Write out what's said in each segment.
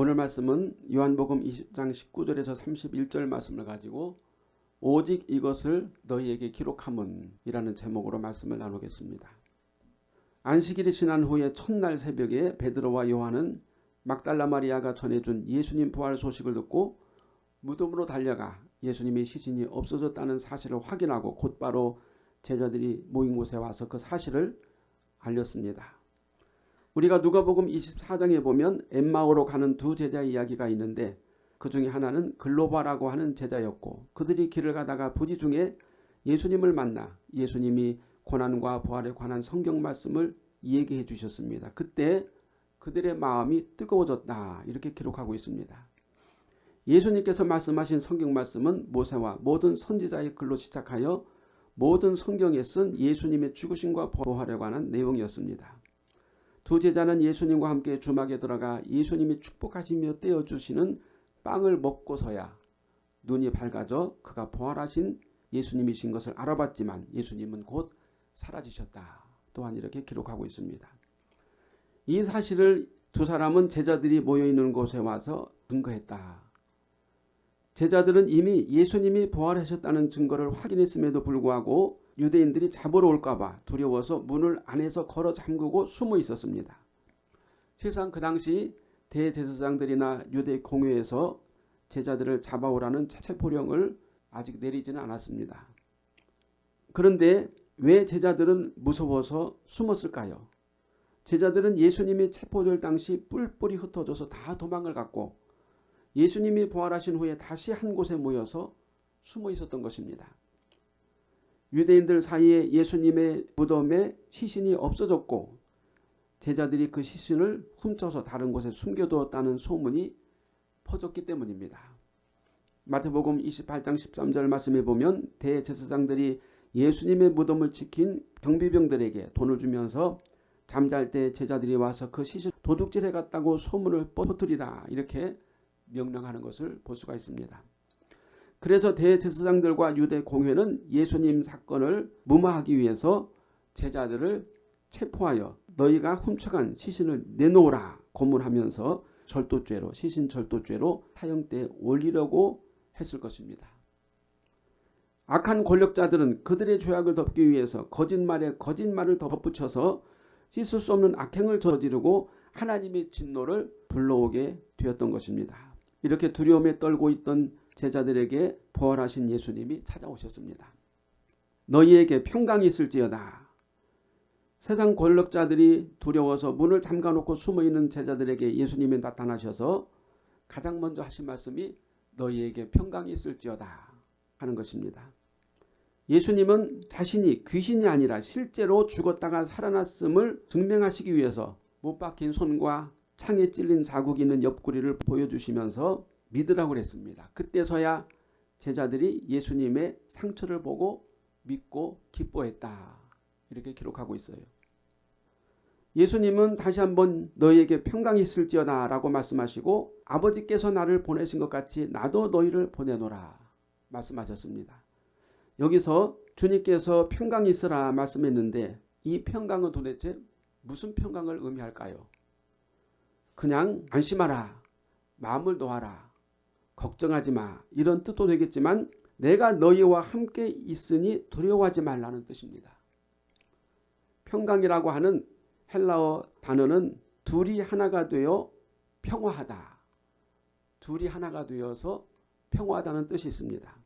오늘 말씀은 요한복음 20장 19절에서 31절 말씀을 가지고 오직 이것을 너희에게 기록함은 이라는 제목으로 말씀을 나누겠습니다. 안식일이 지난 후에 첫날 새벽에 베드로와 요한은 막달라 마리아가 전해준 예수님 부활 소식을 듣고 무덤으로 달려가 예수님의 시신이 없어졌다는 사실을 확인하고 곧바로 제자들이 모인 곳에 와서 그 사실을 알렸습니다. 우리가 누가복음 24장에 보면 엠마오로 가는 두 제자 이야기가 있는데 그 중에 하나는 글로바라고 하는 제자였고 그들이 길을 가다가 부지 중에 예수님을 만나 예수님이 고난과 부활에 관한 성경 말씀을 얘기해 주셨습니다. 그때 그들의 마음이 뜨거워졌다 이렇게 기록하고 있습니다. 예수님께서 말씀하신 성경 말씀은 모세와 모든 선지자의 글로 시작하여 모든 성경에 쓴 예수님의 죽으심과 부활에 관한 내용이었습니다. 두 제자는 예수님과 함께 주막에 들어가 예수님이 축복하시며 떼어주시는 빵을 먹고서야 눈이 밝아져 그가 부활하신 예수님이신 것을 알아봤지만 예수님은 곧 사라지셨다. 또한 이렇게 기록하고 있습니다. 이 사실을 두 사람은 제자들이 모여있는 곳에 와서 증거했다. 제자들은 이미 예수님이 부활하셨다는 증거를 확인했음에도 불구하고 유대인들이 잡으러 올까봐 두려워서 문을 안에서 걸어 잠그고 숨어 있었습니다. 실상 그 당시 대제사장들이나 유대 공회에서 제자들을 잡아오라는 체포령을 아직 내리지는 않았습니다. 그런데 왜 제자들은 무서워서 숨었을까요? 제자들은 예수님이 체포될 당시 뿔뿔이 흩어져서 다 도망을 갔고 예수님이 부활하신 후에 다시 한 곳에 모여서 숨어 있었던 것입니다. 유대인들 사이에 예수님의 무덤에 시신이 없어졌고 제자들이 그 시신을 훔쳐서 다른 곳에 숨겨두었다는 소문이 퍼졌기 때문입니다. 마태복음 28장 13절 말씀에 보면 대제사장들이 예수님의 무덤을 지킨 경비병들에게 돈을 주면서 잠잘 때 제자들이 와서 그 시신 도둑질해 갔다고 소문을 퍼뜨리라 이렇게 명령하는 것을 볼 수가 있습니다. 그래서 대제사장들과 유대 공회는 예수님 사건을 무마하기 위해서 제자들을 체포하여 너희가 훔쳐간 시신을 내놓으라 고문하면서 절도죄로 시신 절도죄로 사형대에 올리려고 했을 것입니다. 악한 권력자들은 그들의 죄악을 덮기 위해서 거짓말에 거짓말을 덧붙여서 씻을 수 없는 악행을 저지르고 하나님의 진노를 불러오게 되었던 것입니다. 이렇게 두려움에 떨고 있던 제자들에게 부활하신 예수님이 찾아오셨습니다. 너희에게 평강이 있을지어다. 세상 권력자들이 두려워서 문을 잠가놓고 숨어있는 제자들에게 예수님이 나타나셔서 가장 먼저 하신 말씀이 너희에게 평강이 있을지어다 하는 것입니다. 예수님은 자신이 귀신이 아니라 실제로 죽었다가 살아났음을 증명하시기 위해서 못 박힌 손과 창에 찔린 자국이 있는 옆구리를 보여주시면서 믿으라고 그랬습니다. 그때서야 제자들이 예수님의 상처를 보고 믿고 기뻐했다. 이렇게 기록하고 있어요. 예수님은 다시 한번 너희에게 평강이 있을지어다 라고 말씀하시고 아버지께서 나를 보내신 것 같이 나도 너희를 보내노라 말씀하셨습니다. 여기서 주님께서 평강이 있으라 말씀했는데 이 평강은 도대체 무슨 평강을 의미할까요? 그냥 안심하라 마음을 놓아라 걱정하지 마 이런 뜻도 되겠지만 내가 너희와 함께 있으니 두려워하지 말라는 뜻입니다. 평강이라고 하는 헬라어 단어는 둘이 하나가 되어 평화하다. 둘이 하나가 되어서 평화하다는 뜻이 있습니다.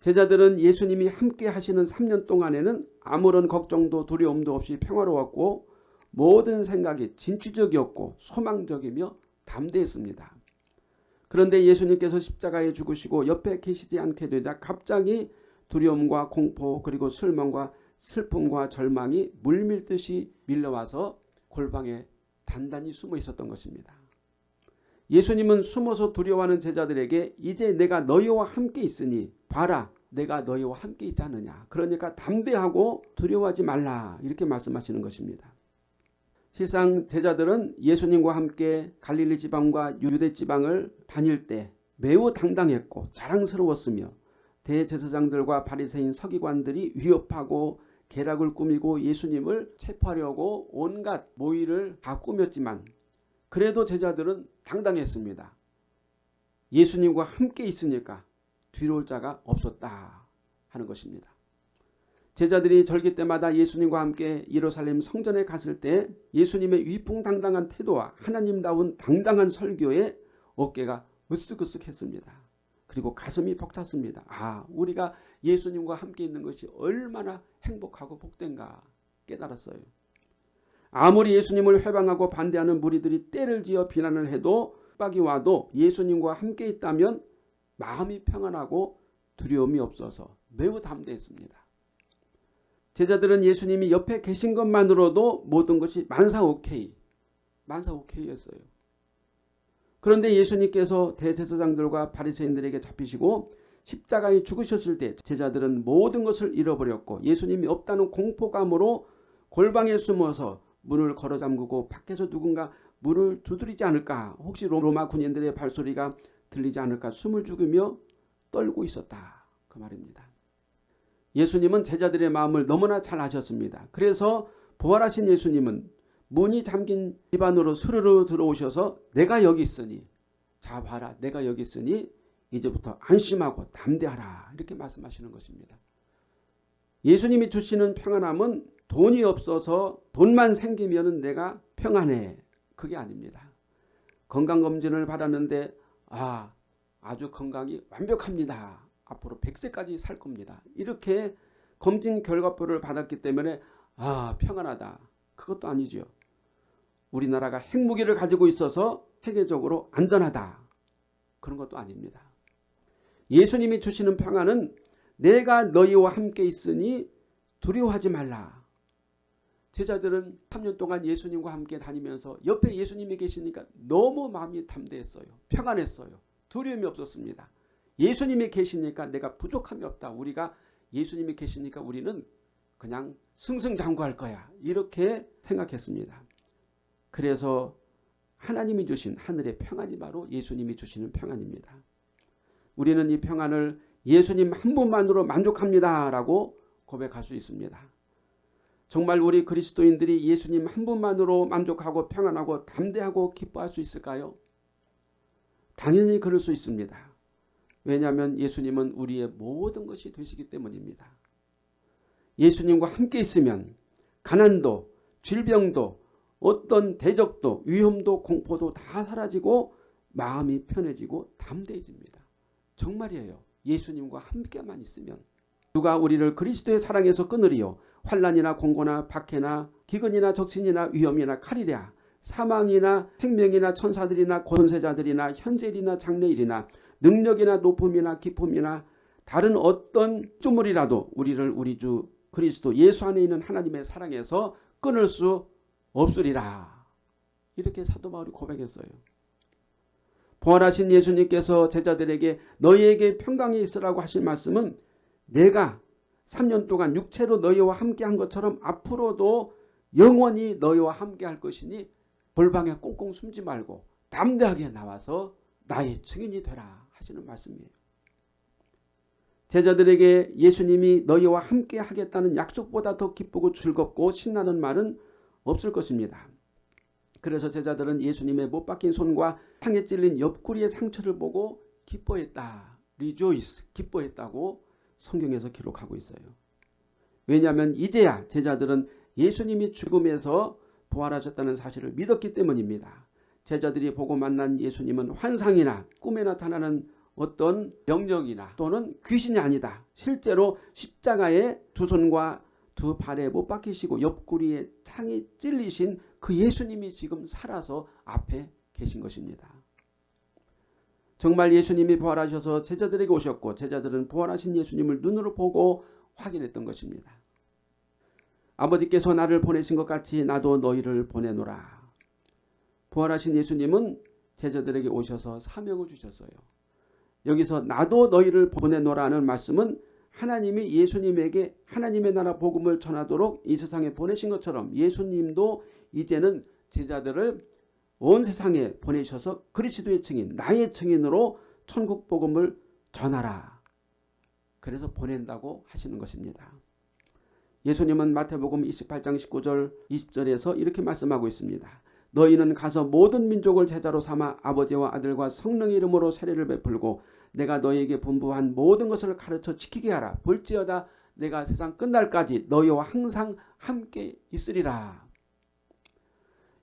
제자들은 예수님이 함께 하시는 3년 동안에는 아무런 걱정도 두려움도 없이 평화로웠고 모든 생각이 진취적이었고 소망적이며 담대했습니다. 그런데 예수님께서 십자가에 죽으시고 옆에 계시지 않게 되자 갑자기 두려움과 공포 그리고 슬망과 슬픔과 절망이 물밀듯이 밀려와서 골방에 단단히 숨어 있었던 것입니다. 예수님은 숨어서 두려워하는 제자들에게 이제 내가 너희와 함께 있으니 봐라 내가 너희와 함께 있지 않느냐. 그러니까 담대하고 두려워하지 말라 이렇게 말씀하시는 것입니다. 실상 제자들은 예수님과 함께 갈릴리 지방과 유대 지방을 다닐 때 매우 당당했고 자랑스러웠으며 대제사장들과 바리새인 서기관들이 위협하고 계략을 꾸미고 예수님을 체포하려고 온갖 모의를 다 꾸몄지만 그래도 제자들은 당당했습니다. 예수님과 함께 있으니까 뒤로 올 자가 없었다 하는 것입니다. 제자들이 절기 때마다 예수님과 함께 예루살렘 성전에 갔을 때 예수님의 위풍당당한 태도와 하나님다운 당당한 설교에 어깨가 으쓱으쓱했습니다. 그리고 가슴이 벅찼습니다. 아 우리가 예수님과 함께 있는 것이 얼마나 행복하고 복된가 깨달았어요. 아무리 예수님을 회방하고 반대하는 무리들이 때를 지어 비난을 해도 빡이 와도 예수님과 함께 있다면 마음이 평안하고 두려움이 없어서 매우 담대했습니다. 제자들은 예수님이 옆에 계신 것만으로도 모든 것이 만사 오케이, 만사 오케이였어요. 그런데 예수님께서 대제사장들과 바리새인들에게 잡히시고 십자가에 죽으셨을 때 제자들은 모든 것을 잃어버렸고 예수님이 없다는 공포감으로 골방에 숨어서 문을 걸어 잠그고 밖에서 누군가 문을 두드리지 않을까 혹시 로마 군인들의 발소리가 들리지 않을까 숨을 죽이며 떨고 있었다. 그 말입니다. 예수님은 제자들의 마음을 너무나 잘 아셨습니다. 그래서 부활하신 예수님은 문이 잠긴 집 안으로 스르르 들어오셔서 내가 여기 있으니 자 봐라 내가 여기 있으니 이제부터 안심하고 담대하라 이렇게 말씀하시는 것입니다. 예수님이 주시는 평안함은 돈이 없어서 돈만 생기면 내가 평안해 그게 아닙니다. 건강검진을 받았는데 아 아주 건강이 완벽합니다. 앞으로 100세까지 살 겁니다. 이렇게 검진 결과표를 받았기 때문에 아 평안하다. 그것도 아니죠. 우리나라가 핵무기를 가지고 있어서 세계적으로 안전하다. 그런 것도 아닙니다. 예수님이 주시는 평안은 내가 너희와 함께 있으니 두려워하지 말라. 제자들은 3년 동안 예수님과 함께 다니면서 옆에 예수님이 계시니까 너무 마음이 담대했어요. 평안했어요. 두려움이 없었습니다. 예수님이 계시니까 내가 부족함이 없다. 우리가 예수님이 계시니까 우리는 그냥 승승장구할 거야. 이렇게 생각했습니다. 그래서 하나님이 주신 하늘의 평안이 바로 예수님이 주시는 평안입니다. 우리는 이 평안을 예수님 한 분만으로 만족합니다. 라고 고백할 수 있습니다. 정말 우리 그리스도인들이 예수님 한 분만으로 만족하고 평안하고 담대하고 기뻐할 수 있을까요? 당연히 그럴 수 있습니다. 왜냐하면 예수님은 우리의 모든 것이 되시기 때문입니다. 예수님과 함께 있으면 가난도 질병도 어떤 대적도 위험도 공포도 다 사라지고 마음이 편해지고 담대해집니다. 정말이에요. 예수님과 함께만 있으면 누가 우리를 그리스도의 사랑에서 끊으리요 환란이나 공고나 박해나 기근이나 적신이나 위험이나 칼이랴 사망이나 생명이나 천사들이나 권세자들이나 현재일이나 장래일이나 능력이나 높음이나 기쁨이나 다른 어떤 주물이라도 우리를 우리 주 그리스도 예수 안에 있는 하나님의 사랑에서 끊을 수 없으리라. 이렇게 사도 바울이 고백했어요. 부활하신 예수님께서 제자들에게 너희에게 평강이 있으라고 하신 말씀은 내가 3년 동안 육체로 너희와 함께한 것처럼 앞으로도 영원히 너희와 함께할 것이니 벌방에 꽁꽁 숨지 말고 담대하게 나와서 나의 증인이 되라 하시는 말씀이에요. 제자들에게 예수님이 너희와 함께 하겠다는 약속보다 더 기쁘고 즐겁고 신나는 말은 없을 것입니다. 그래서 제자들은 예수님의 못 박힌 손과 창에 찔린 옆구리의 상처를 보고 기뻐했다. rejoice 기뻐했다고 성경에서 기록하고 있어요. 왜냐하면 이제야 제자들은 예수님이 죽음에서 부활하셨다는 사실을 믿었기 때문입니다. 제자들이 보고 만난 예수님은 환상이나 꿈에 나타나는 어떤 망령이나 또는 귀신이 아니다. 실제로 십자가에 두 손과 두 발에 못 박히시고 옆구리에 창이 찔리신 그 예수님이 지금 살아서 앞에 계신 것입니다. 정말 예수님이 부활하셔서 제자들에게 오셨고 제자들은 부활하신 예수님을 눈으로 보고 확인했던 것입니다. 아버지께서 나를 보내신 것 같이 나도 너희를 보내노라. 부활하신 예수님은 제자들에게 오셔서 사명을 주셨어요. 여기서 나도 너희를 보내노라는 말씀은 하나님이 예수님에게 하나님의 나라 복음을 전하도록 이 세상에 보내신 것처럼 예수님도 이제는 제자들을 온 세상에 보내셔서 그리스도의 증인 나의 증인으로 천국 복음을 전하라. 그래서 보낸다고 하시는 것입니다. 예수님은 마태복음 28장 19절 20절에서 이렇게 말씀하고 있습니다. 너희는 가서 모든 민족을 제자로 삼아 아버지와 아들과 성령의 이름으로 세례를 베풀고 내가 너희에게 분부한 모든 것을 가르쳐 지키게 하라. 볼지어다 내가 세상 끝날까지 너희와 항상 함께 있으리라.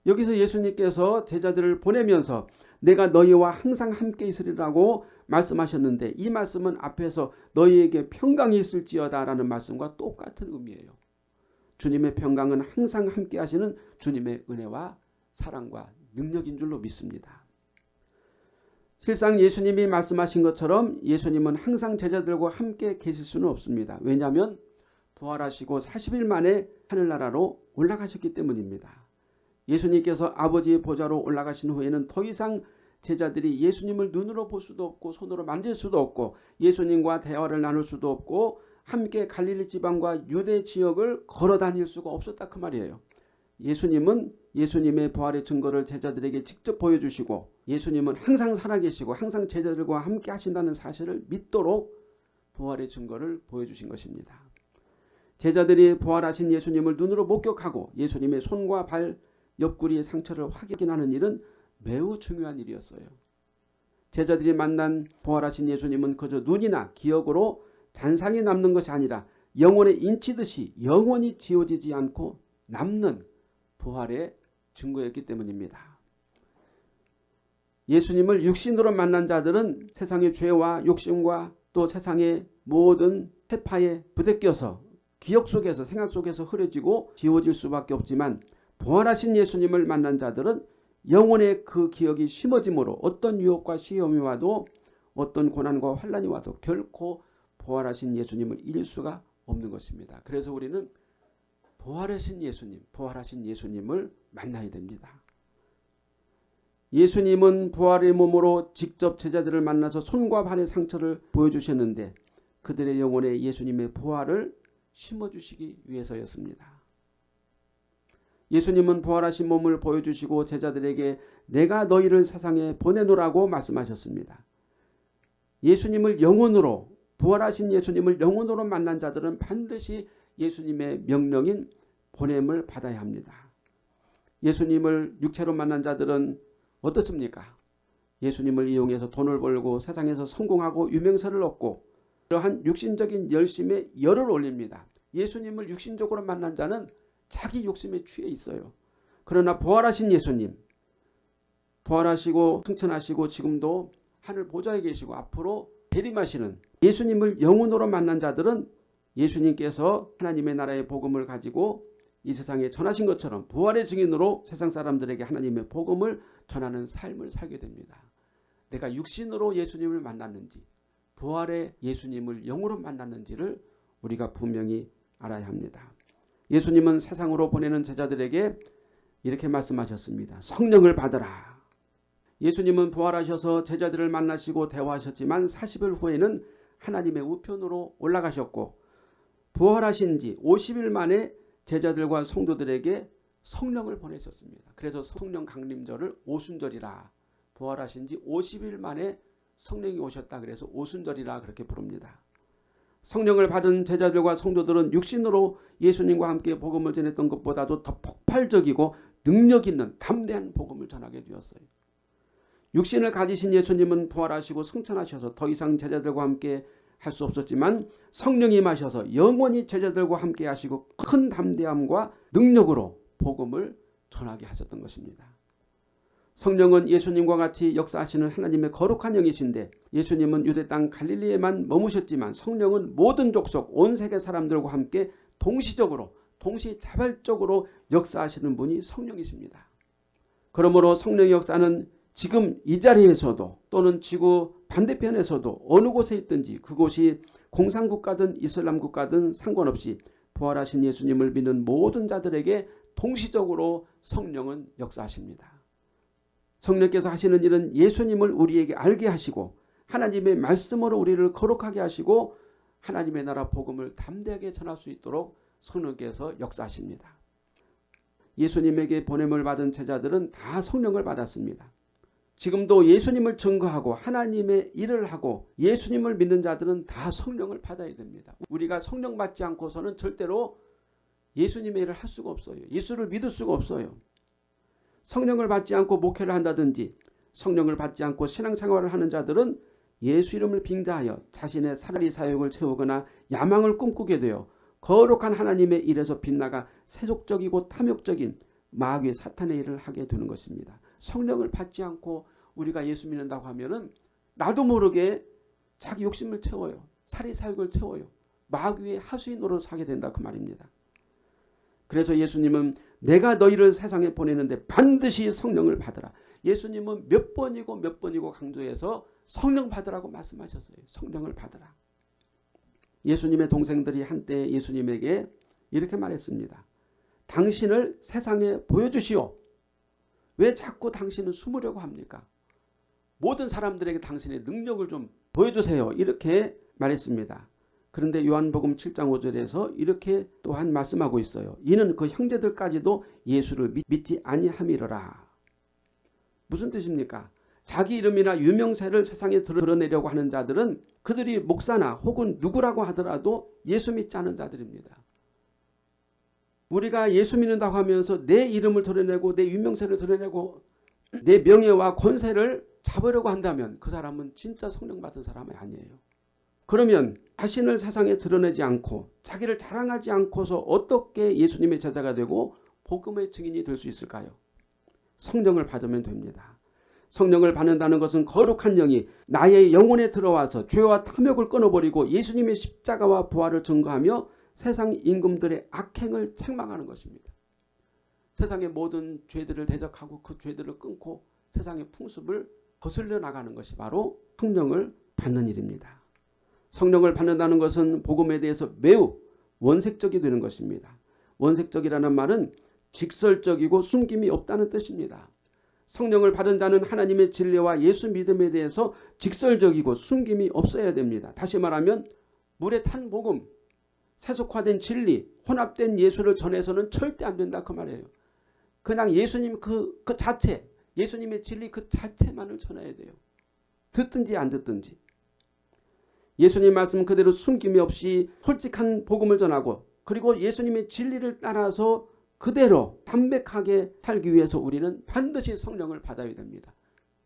여기서 예수님께서 제자들을 보내면서 내가 너희와 항상 함께 있으리라고 말씀하셨는데 이 말씀은 앞에서 너희에게 평강이 있을지어다 라는 말씀과 똑같은 의미예요. 주님의 평강은 항상 함께 하시는 주님의 은혜와 사랑과 능력인 줄로 믿습니다. 실상 예수님이 말씀하신 것처럼 예수님은 항상 제자들과 함께 계실 수는 없습니다. 왜냐하면 부활하시고 40일 만에 하늘나라로 올라가셨기 때문입니다. 예수님께서 아버지의 보좌로 올라가신 후에는 더 이상 제자들이 예수님을 눈으로 볼 수도 없고 손으로 만질 수도 없고 예수님과 대화를 나눌 수도 없고 함께 갈릴리 지방과 유대 지역을 걸어 다닐 수가 없었다 그 말이에요. 예수님은 예수님의 부활의 증거를 제자들에게 직접 보여주시고 예수님은 항상 살아계시고 항상 제자들과 함께 하신다는 사실을 믿도록 부활의 증거를 보여주신 것입니다. 제자들이 부활하신 예수님을 눈으로 목격하고 예수님의 손과 발 옆구리의 상처를 확인하는 일은 매우 중요한 일이었어요. 제자들이 만난 부활하신 예수님은 그저 눈이나 기억으로 잔상이 남는 것이 아니라 영혼에 인치듯이 영원히 지워지지 않고 남는 부활의 증거였기 때문입니다. 예수님을 육신으로 만난 자들은 세상의 죄와 욕심과 또 세상의 모든 태파에 부대껴서 기억 속에서 생각 속에서 흐려지고 지워질 수밖에 없지만 부활하신 예수님을 만난 자들은 영혼의 그 기억이 심어짐으로 어떤 유혹과 시험이 와도 어떤 고난과 환란이 와도 결코 부활하신 예수님을 잃을 수가 없는 것입니다. 그래서 우리는 부활하신 예수님, 부활하신 예수님을 만나야 됩니다. 예수님은 부활의 몸으로 직접 제자들을 만나서 손과 발의 상처를 보여주셨는데 그들의 영혼에 예수님의 부활을 심어주시기 위해서였습니다. 예수님은 부활하신 몸을 보여주시고 제자들에게 내가 너희를 세상에 보내노라고 말씀하셨습니다. 예수님을 영혼으로 부활하신 예수님을 영혼으로 만난 자들은 반드시 예수님의 명령인 보냄을 받아야 합니다. 예수님을 육체로 만난 자들은 어떻습니까? 예수님을 이용해서 돈을 벌고 세상에서 성공하고 유명세를 얻고 그러한 육신적인 열심에 열을 올립니다. 예수님을 육신적으로 만난 자는 자기 욕심에 취해 있어요. 그러나 부활하신 예수님 부활하시고 승천하시고 지금도 하늘 보좌에 계시고 앞으로 대림하시는 예수님을 영혼으로 만난 자들은 예수님께서 하나님의 나라의 복음을 가지고 이 세상에 전하신 것처럼 부활의 증인으로 세상 사람들에게 하나님의 복음을 전하는 삶을 살게 됩니다. 내가 육신으로 예수님을 만났는지 부활의 예수님을 영으로 만났는지를 우리가 분명히 알아야 합니다. 예수님은 세상으로 보내는 제자들에게 이렇게 말씀하셨습니다. 성령을 받으라. 예수님은 부활하셔서 제자들을 만나시고 대화하셨지만 40일 후에는 하나님의 우편으로 올라가셨고 부활하신 지 50일 만에 제자들과 성도들에게 성령을 보내셨습니다. 그래서 성령 강림절을 오순절이라 부활하신 지 50일 만에 성령이 오셨다 그래서 오순절이라 그렇게 부릅니다. 성령을 받은 제자들과 성도들은 육신으로 예수님과 함께 복음을 전했던 것보다도 더 폭발적이고 능력 있는 담대한 복음을 전하게 되었어요. 육신을 가지신 예수님은 부활하시고 승천하셔서 더 이상 제자들과 함께 할 수 없었지만 성령이 마셔서 영원히 제자들과 함께 하시고 큰 담대함과 능력으로 복음을 전하게 하셨던 것입니다. 성령은 예수님과 같이 역사하시는 하나님의 거룩한 영이신데 예수님은 유대 땅 갈릴리에만 머무셨지만 성령은 모든 족속 온 세계 사람들과 함께 동시적으로 동시자발적으로 역사하시는 분이 성령이십니다. 그러므로 성령의 역사는 지금 이 자리에서도 또는 지구 반대편에서도 어느 곳에 있든지 그곳이 공산국가든 이슬람 국가든 상관없이 부활하신 예수님을 믿는 모든 자들에게 동시적으로 성령은 역사하십니다. 성령께서 하시는 일은 예수님을 우리에게 알게 하시고 하나님의 말씀으로 우리를 거룩하게 하시고 하나님의 나라 복음을 담대하게 전할 수 있도록 성령께서 역사하십니다. 예수님에게 보냄을 받은 제자들은 다 성령을 받았습니다. 지금도 예수님을 증거하고 하나님의 일을 하고 예수님을 믿는 자들은 다 성령을 받아야 됩니다. 우리가 성령 받지 않고서는 절대로 예수님의 일을 할 수가 없어요. 예수를 믿을 수가 없어요. 성령을 받지 않고 목회를 한다든지 성령을 받지 않고 신앙생활을 하는 자들은 예수 이름을 빙자하여 자신의 사다리 사역을 채우거나 야망을 꿈꾸게 되어 거룩한 하나님의 일에서 빗나가 세속적이고 탐욕적인 마귀의 사탄의 일을 하게 되는 것입니다. 성령을 받지 않고 우리가 예수 믿는다고 하면은 나도 모르게 자기 욕심을 채워요. 사리 사욕을 채워요. 마귀의 하수인 노릇을 하게 된다 그 말입니다. 그래서 예수님은 내가 너희를 세상에 보내는데 반드시 성령을 받으라. 예수님은 몇 번이고 몇 번이고 강조해서 성령 받으라고 말씀하셨어요. 성령을 받으라. 예수님의 동생들이 한때 예수님에게 이렇게 말했습니다. 당신을 세상에 보여주시오. 왜 자꾸 당신은 숨으려고 합니까? 모든 사람들에게 당신의 능력을 좀 보여주세요. 이렇게 말했습니다. 그런데 요한복음 7장 5절에서 이렇게 또한 말씀하고 있어요. 이는 그 형제들까지도 예수를 믿지 아니함이러라. 무슨 뜻입니까? 자기 이름이나 유명세를 세상에 드러내려고 하는 자들은 그들이 목사나 혹은 누구라고 하더라도 예수 믿지 않은 자들입니다. 우리가 예수 믿는다고 하면서 내 이름을 드러내고 내 유명세를 드러내고 내 명예와 권세를 잡으려고 한다면 그 사람은 진짜 성령 받은 사람이 아니에요. 그러면 자신을 세상에 드러내지 않고 자기를 자랑하지 않고서 어떻게 예수님의 제자가 되고 복음의 증인이 될 수 있을까요? 성령을 받으면 됩니다. 성령을 받는다는 것은 거룩한 영이 나의 영혼에 들어와서 죄와 탐욕을 끊어버리고 예수님의 십자가와 부활을 증거하며 세상 임금들의 악행을 책망하는 것입니다. 세상의 모든 죄들을 대적하고 그 죄들을 끊고 세상의 풍습을 거슬려 나가는 것이 바로 성령을 받는 일입니다. 성령을 받는다는 것은 복음에 대해서 매우 원색적이 되는 것입니다. 원색적이라는 말은 직설적이고 숨김이 없다는 뜻입니다. 성령을 받은 자는 하나님의 진리와 예수 믿음에 대해서 직설적이고 숨김이 없어야 됩니다. 다시 말하면 물에 탄 복음, 세속화된 진리, 혼합된 예수를 전해서는 절대 안 된다 그 말이에요. 그냥 예수님 그, 그 자체, 예수님의 진리 그 자체만을 전해야 돼요. 듣든지 안 듣든지. 예수님 말씀 그대로 숨김이 없이 솔직한 복음을 전하고 그리고 예수님의 진리를 따라서 그대로 담백하게 살기 위해서 우리는 반드시 성령을 받아야 됩니다.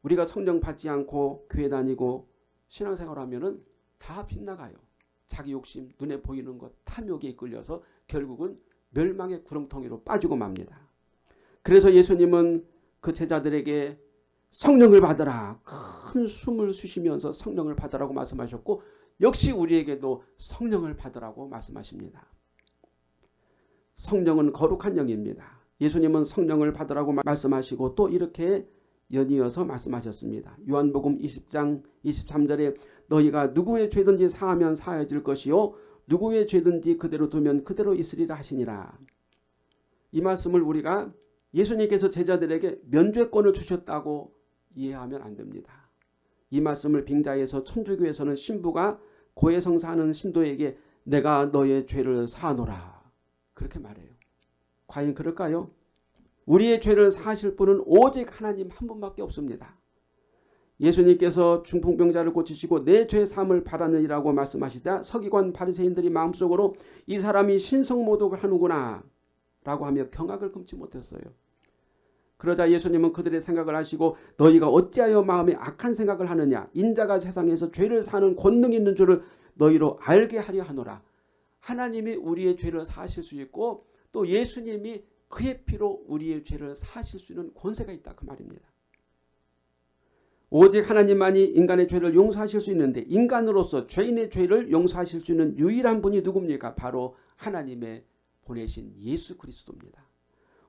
우리가 성령 받지 않고 교회 다니고 신앙생활 하면 다 빗나가요. 자기 욕심, 눈에 보이는 것, 탐욕에 이끌려서 결국은 멸망의 구렁텅이로 빠지고 맙니다. 그래서 예수님은 그 제자들에게 성령을 받으라. 큰 숨을 쉬시면서 성령을 받으라고 말씀하셨고 역시 우리에게도 성령을 받으라고 말씀하십니다. 성령은 거룩한 영입니다. 예수님은 성령을 받으라고 말씀하시고 또 이렇게 연이어서 말씀하셨습니다. 요한복음 20장 23절에 너희가 누구의 죄든지 사하면 사해질 것이요 누구의 죄든지 그대로 두면 그대로 있으리라 하시니라. 이 말씀을 우리가 예수님께서 제자들에게 면죄권을 주셨다고 이해하면 안 됩니다. 이 말씀을 빙자에서 천주교에서는 신부가 고해성사하는 신도에게 내가 너의 죄를 사노라 그렇게 말해요. 과연 그럴까요? 우리의 죄를 사하실 분은 오직 하나님 한 분밖에 없습니다. 예수님께서 중풍병자를 고치시고 내 죄 사함을 받았느니라고 말씀하시자 서기관 바리새인들이 마음속으로 이 사람이 신성모독을 하는구나 라고 하며 경악을 금치 못했어요. 그러자 예수님은 그들의 생각을 하시고 너희가 어찌하여 마음에 악한 생각을 하느냐 인자가 세상에서 죄를 사는 권능이 있는 줄을 너희로 알게 하려 하노라. 하나님이 우리의 죄를 사실 수 있고 또 예수님이 그의 피로 우리의 죄를 사실 수 있는 권세가 있다 그 말입니다. 오직 하나님만이 인간의 죄를 용서하실 수 있는데 인간으로서 죄인의 죄를 용서하실 수 있는 유일한 분이 누굽니까? 바로 하나님의 보내신 예수 그리스도입니다.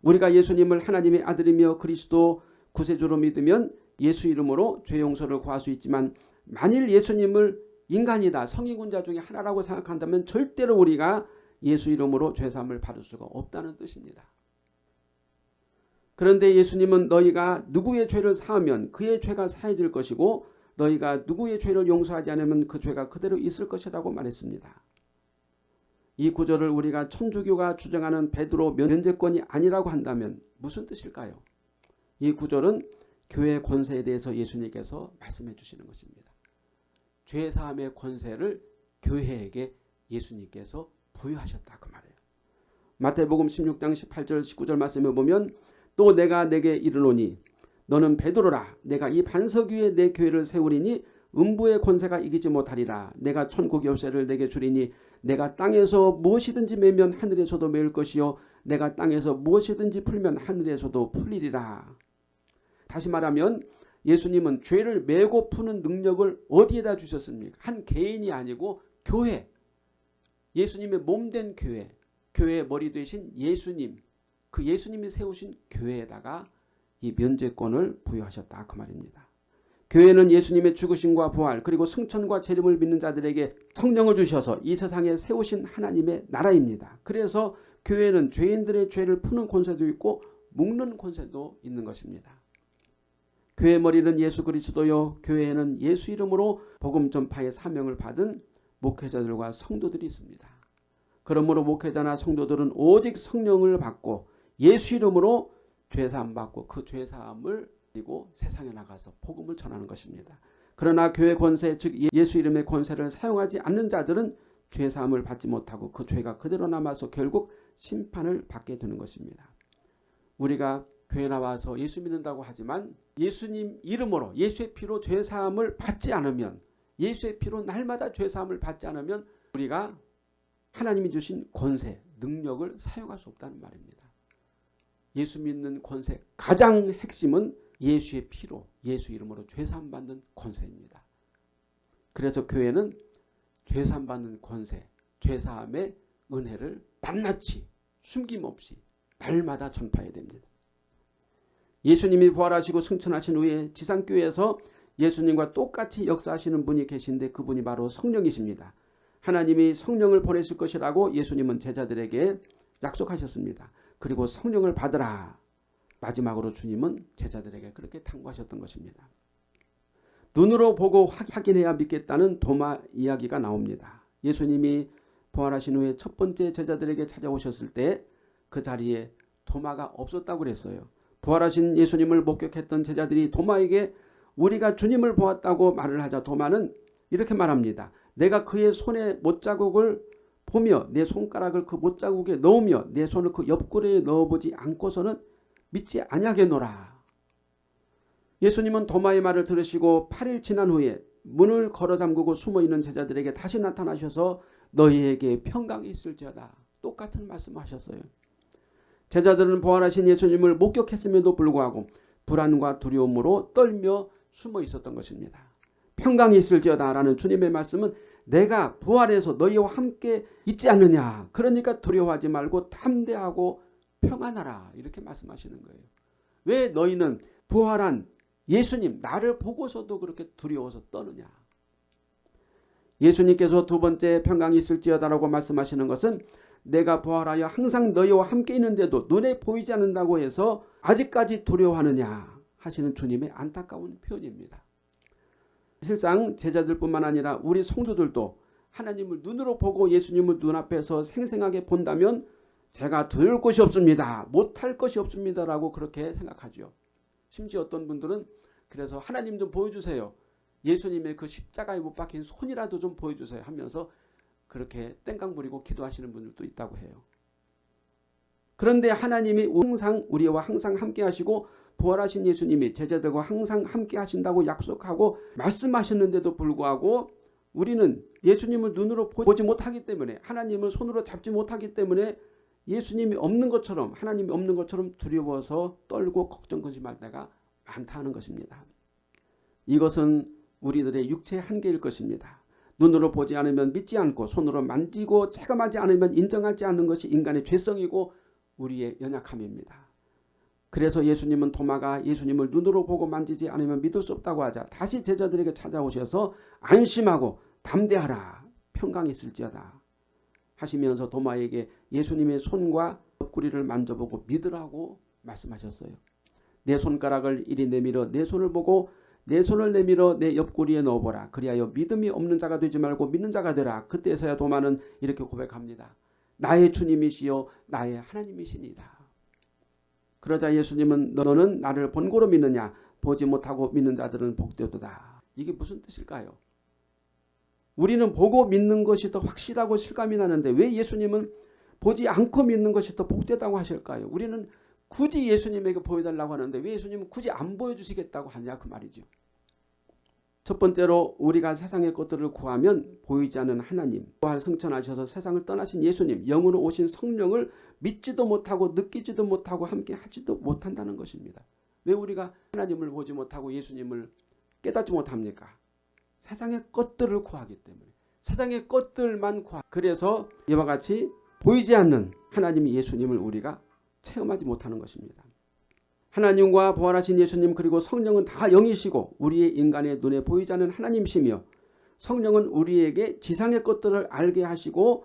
우리가 예수님을 하나님의 아들이며 그리스도 구세주로 믿으면 예수 이름으로 죄 용서를 구할 수 있지만 만일 예수님을 인간이다 성인군자 중에 하나라고 생각한다면 절대로 우리가 예수 이름으로 죄삼을 받을 수가 없다는 뜻입니다. 그런데 예수님은 너희가 누구의 죄를 사하면 그의 죄가 사해질 것이고 너희가 누구의 죄를 용서하지 않으면 그 죄가 그대로 있을 것이라고 말했습니다. 이 구절을 우리가 천주교가 주장하는 베드로 면제권이 아니라고 한다면 무슨 뜻일까요? 이 구절은 교회 권세에 대해서 예수님께서 말씀해 주시는 것입니다. 죄사함의 권세를 교회에게 예수님께서 부여하셨다 그 말이에요. 마태복음 16장 18절 19절 말씀에 보면 또 내가 내게 이르노니 너는 베드로라 내가 이 반석 위에 내 교회를 세우리니 음부의 권세가 이기지 못하리라 내가 천국 열쇠를 내게 주리니 내가 땅에서 무엇이든지 매면 하늘에서도 매일 것이요 내가 땅에서 무엇이든지 풀면 하늘에서도 풀리리라. 다시 말하면 예수님은 죄를 메고 푸는 능력을 어디에다 주셨습니까? 한 개인이 아니고 교회. 예수님의 몸 된 교회. 교회의 머리 되신 예수님. 그 예수님이 세우신 교회에다가 이 면죄권을 부여하셨다 그 말입니다. 교회는 예수님의 죽으심과 부활 그리고 승천과 재림을 믿는 자들에게 성령을 주셔서 이 세상에 세우신 하나님의 나라입니다. 그래서 교회는 죄인들의 죄를 푸는 권세도 있고 묶는 권세도 있는 것입니다. 교회 머리는 예수 그리스도요 교회에는 예수 이름으로 복음 전파의 사명을 받은 목회자들과 성도들이 있습니다. 그러므로 목회자나 성도들은 오직 성령을 받고 예수 이름으로 죄사함 받고 그 죄사함을 그리고 세상에 나가서 복음을 전하는 것입니다. 그러나 교회 권세 즉 예수 이름의 권세를 사용하지 않는 자들은 죄사함을 받지 못하고 그 죄가 그대로 남아서 결국 심판을 받게 되는 것입니다. 우리가 교회 나와서 예수 믿는다고 하지만 예수님 이름으로 예수의 피로 죄사함을 받지 않으면 예수의 피로 날마다 죄사함을 받지 않으면 우리가 하나님이 주신 권세, 능력을 사용할 수 없다는 말입니다. 예수 믿는 권세 가장 핵심은 예수의 피로 예수 이름으로 죄사함 받는 권세입니다. 그래서 교회는 죄사함 받는 권세, 죄사함의 은혜를 낱낱이 숨김없이 날마다 전파해야 됩니다. 예수님이 부활하시고 승천하신 후에 지상교회에서 예수님과 똑같이 역사하시는 분이 계신데 그분이 바로 성령이십니다. 하나님이 성령을 보내실 것이라고 예수님은 제자들에게 약속하셨습니다. 그리고 성령을 받으라. 마지막으로 주님은 제자들에게 그렇게 탕구하셨던 것입니다. 눈으로 보고 확인해야 믿겠다는 도마 이야기가 나옵니다. 예수님이 부활하신 후에 첫 번째 제자들에게 찾아오셨을 때 그 자리에 도마가 없었다고 그랬어요. 부활하신 예수님을 목격했던 제자들이 도마에게 우리가 주님을 보았다고 말을 하자 도마는 이렇게 말합니다. 내가 그의 손에 못자국을 보며 내 손가락을 그 못자국에 넣으며 내 손을 그 옆구리에 넣어보지 않고서는 믿지 아니하겠노라. 예수님은 도마의 말을 들으시고 8일 지난 후에 문을 걸어 잠그고 숨어있는 제자들에게 다시 나타나셔서 너희에게 평강이 있을지어다. 똑같은 말씀하셨어요. 제자들은 부활하신 예수님을 목격했음에도 불구하고 불안과 두려움으로 떨며 숨어 있었던 것입니다. 평강이 있을지어다 라는 주님의 말씀은 내가 부활해서 너희와 함께 있지 않느냐. 그러니까 두려워하지 말고 탐대하고 평안하라. 이렇게 말씀하시는 거예요. 왜 너희는 부활한 예수님 나를 보고서도 그렇게 두려워서 떠느냐. 예수님께서 두 번째 평강이 있을지어다라고 말씀하시는 것은 내가 부활하여 항상 너희와 함께 있는데도 눈에 보이지 않는다고 해서 아직까지 두려워하느냐 하시는 주님의 안타까운 표현입니다. 실상 제자들뿐만 아니라 우리 성도들도 하나님을 눈으로 보고 예수님을 눈앞에서 생생하게 본다면 제가 두려울 것이 없습니다. 못할 것이 없습니다. 라고 그렇게 생각하죠. 심지어 어떤 분들은 그래서 하나님 좀 보여주세요. 예수님의 그 십자가에 못 박힌 손이라도 좀 보여주세요 하면서 그렇게 땡깡 부리고 기도하시는 분들도 있다고 해요. 그런데 하나님이 항상 우리와 항상 함께 하시고 부활하신 예수님이 제자들과 항상 함께 하신다고 약속하고 말씀하셨는데도 불구하고 우리는 예수님을 눈으로 보지 못하기 때문에 하나님을 손으로 잡지 못하기 때문에 예수님이 없는 것처럼 하나님이 없는 것처럼 두려워서 떨고 걱정 근심할 때가 많다는 것입니다. 이것은 우리들의 육체의 한계일 것입니다. 눈으로 보지 않으면 믿지 않고 손으로 만지고 체감하지 않으면 인정하지 않는 것이 인간의 죄성이고 우리의 연약함입니다. 그래서 예수님은 도마가 예수님을 눈으로 보고 만지지 않으면 믿을 수 없다고 하자 다시 제자들에게 찾아오셔서 안심하고 담대하라 평강이 있을지어다 하시면서 도마에게 예수님의 손과 옆구리를 만져보고 믿으라고 말씀하셨어요. 내 손가락을 이리 내밀어 내 손을 보고 내 손을 내밀어 내 옆구리에 넣어보라. 그리하여 믿음이 없는 자가 되지 말고 믿는 자가 되라. 그때서야 도마는 이렇게 고백합니다. 나의 주님이시요 나의 하나님이시니라. 그러자 예수님은 너는 나를 본고로 믿느냐 보지 못하고 믿는 자들은 복되도다. 이게 무슨 뜻일까요? 우리는 보고 믿는 것이 더 확실하고 실감이 나는데 왜 예수님은 보지 않고 믿는 것이 더 복되다고 하실까요? 우리는 굳이 예수님에게 보여달라고 하는데 왜 예수님은 굳이 안 보여주시겠다고 하냐 그 말이죠. 첫 번째로 우리가 세상의 것들을 구하면 보이지 않는 하나님 부활 승천하셔서 세상을 떠나신 예수님 영으로 오신 성령을 믿지도 못하고 느끼지도 못하고 함께 하지도 못한다는 것입니다. 왜 우리가 하나님을 보지 못하고 예수님을 깨닫지 못합니까? 세상의 것들을 구하기 때문에 세상의 것들만 구하 그래서 이와 같이 보이지 않는 하나님 예수님을 우리가 체험하지 못하는 것입니다. 하나님과 부활하신 예수님 그리고 성령은 다 영이시고 우리의 인간의 눈에 보이지 않는 하나님이시며 성령은 우리에게 지상의 것들을 알게 하시고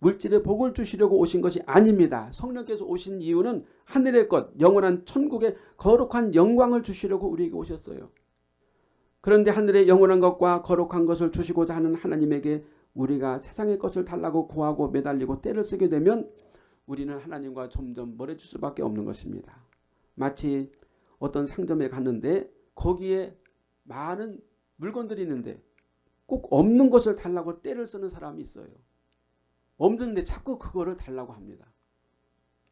물질의 복을 주시려고 오신 것이 아닙니다. 성령께서 오신 이유는 하늘의 것, 영원한 천국의 거룩한 영광을 주시려고 우리에게 오셨어요. 그런데 하늘의 영원한 것과 거룩한 것을 주시고자 하는 하나님에게 우리가 세상의 것을 달라고 구하고 매달리고 때를 쓰게 되면 우리는 하나님과 점점 멀어질 수밖에 없는 것입니다. 마치 어떤 상점에 갔는데 거기에 많은 물건들이 있는데 꼭 없는 것을 달라고 때를 쓰는 사람이 있어요. 없는데 자꾸 그거를 달라고 합니다.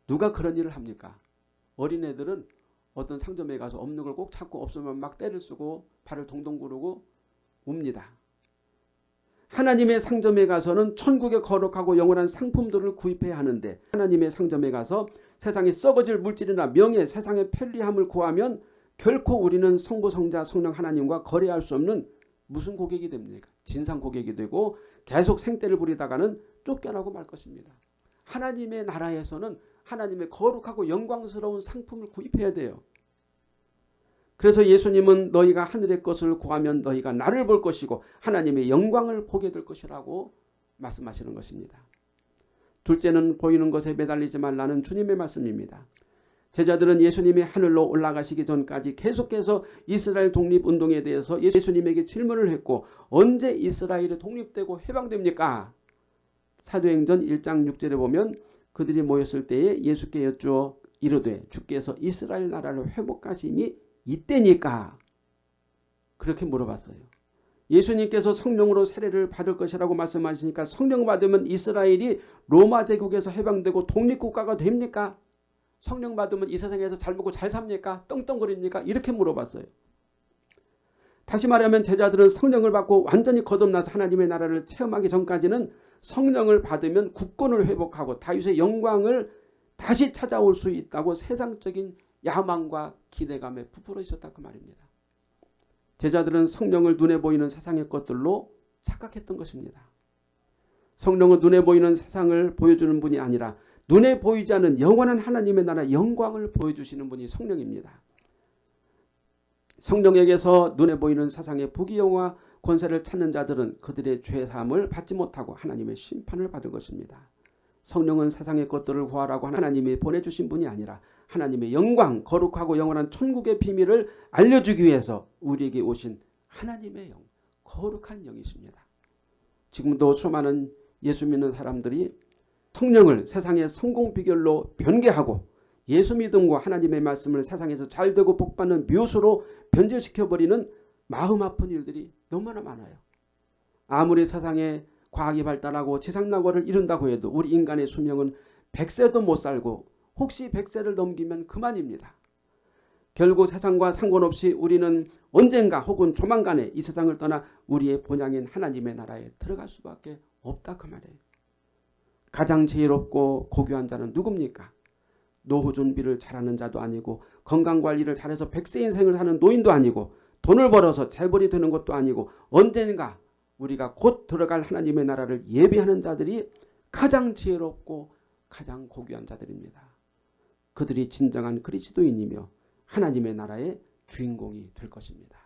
누가 그런 일을 합니까? 어린애들은 어떤 상점에 가서 없는 걸 꼭 찾고 없으면 막 때를 쓰고 발을 동동 구르고 웁니다. 하나님의 상점에 가서는 천국의 거룩하고 영원한 상품들을 구입해야 하는데 하나님의 상점에 가서 세상에 썩어질 물질이나 명예, 세상의 편리함을 구하면 결코 우리는 성부, 성자, 성령 하나님과 거래할 수 없는 무슨 고객이 됩니까? 진상 고객이 되고 계속 생떼를 부리다가는 쫓겨나고 말 것입니다. 하나님의 나라에서는 하나님의 거룩하고 영광스러운 상품을 구입해야 돼요. 그래서 예수님은 너희가 하늘의 것을 구하면 너희가 나를 볼 것이고 하나님의 영광을 보게 될 것이라고 말씀하시는 것입니다. 둘째는 보이는 것에 매달리지 말라는 주님의 말씀입니다. 제자들은 예수님이 하늘로 올라가시기 전까지 계속해서 이스라엘 독립운동에 대해서 예수님에게 질문을 했고 언제 이스라엘이 독립되고 해방됩니까? 사도행전 1장 6절에 보면 그들이 모였을 때에 예수께 여쭈어 이르되 주께서 이스라엘 나라를 회복하심이 이때니까 그렇게 물어봤어요. 예수님께서 성령으로 세례를 받을 것이라고 말씀하시니까 성령 받으면 이스라엘이 로마 제국에서 해방되고 독립국가가 됩니까? 성령 받으면 이 세상에서 잘 먹고 잘 삽니까? 떵떵거립니까? 이렇게 물어봤어요. 다시 말하면 제자들은 성령을 받고 완전히 거듭나서 하나님의 나라를 체험하기 전까지는 성령을 받으면 국권을 회복하고 다윗의 영광을 다시 찾아올 수 있다고 세상적인 야망과 기대감에 부풀어 있었다 그 말입니다. 제자들은 성령을 눈에 보이는 세상의 것들로 착각했던 것입니다. 성령은 눈에 보이는 세상을 보여주는 분이 아니라 눈에 보이지 않는 영원한 하나님의 나라 영광을 보여주시는 분이 성령입니다. 성령에게서 눈에 보이는 세상의 부귀영화 권세를 찾는 자들은 그들의 죄사함을 받지 못하고 하나님의 심판을 받을 것입니다. 성령은 세상의 것들을 구하라고 하나님이 보내주신 분이 아니라 하나님의 영광 거룩하고 영원한 천국의 비밀을 알려주기 위해서 우리에게 오신 하나님의 영 거룩한 영이십니다. 지금도 수많은 예수 믿는 사람들이 성령을 세상의 성공 비결로 변개하고 예수 믿음과 하나님의 말씀을 세상에서 잘되고 복받는 묘수로 변제시켜버리는 마음 아픈 일들이 너무나 많아요. 아무리 세상에 과학이 발달하고 지상낙원을 이룬다고 해도 우리 인간의 수명은 100세도 못 살고 혹시 100세를 넘기면 그만입니다. 결국 세상과 상관없이 우리는 언젠가 혹은 조만간에 이 세상을 떠나 우리의 본향인 하나님의 나라에 들어갈 수밖에 없다 그 말이에요. 가장 지혜롭고 고귀한 자는 누굽니까? 노후 준비를 잘하는 자도 아니고 건강관리를 잘해서 백세 인생을 사는 노인도 아니고 돈을 벌어서 재벌이 되는 것도 아니고 언젠가 우리가 곧 들어갈 하나님의 나라를 예비하는 자들이 가장 지혜롭고 가장 고귀한 자들입니다. 그들이 진정한 그리스도인이며 하나님의 나라의 주인공이 될 것입니다.